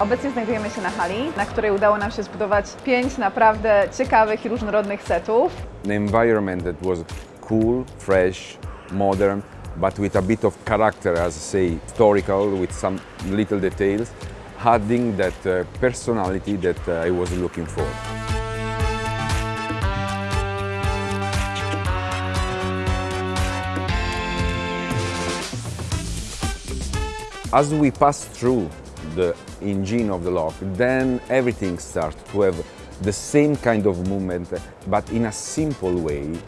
Obecnie znajdujemy się na hali, na której udało nam się zbudować pięć naprawdę ciekawych i różnorodnych setów. The environment that was cool, fresh, modern, but with a bit of character, as I say, historical, with some little details, adding that uh, personality that uh, I was looking for. As we pass through the engine of the lock, then everything starts to have the same kind of movement, but in a simple way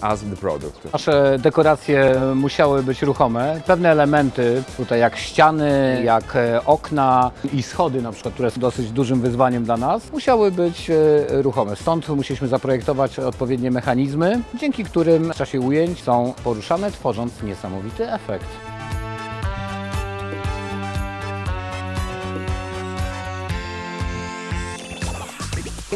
as the product. Nasze dekoracje musiały być ruchome. Pewne elementy, tutaj jak ściany, jak e, okna i schody na przykład, które są dosyć dużym wyzwaniem dla nas, musiały być e, ruchome. Stąd musieliśmy zaprojektować odpowiednie mechanizmy, dzięki którym w czasie ujęć są poruszane, tworząc niesamowity efekt.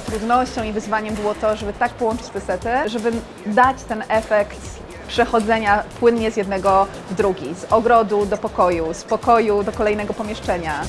Trudnością i wyzwaniem było to, żeby tak połączyć te sety, żeby dać ten efekt przechodzenia płynnie z jednego w drugi, z ogrodu do pokoju, z pokoju do kolejnego pomieszczenia.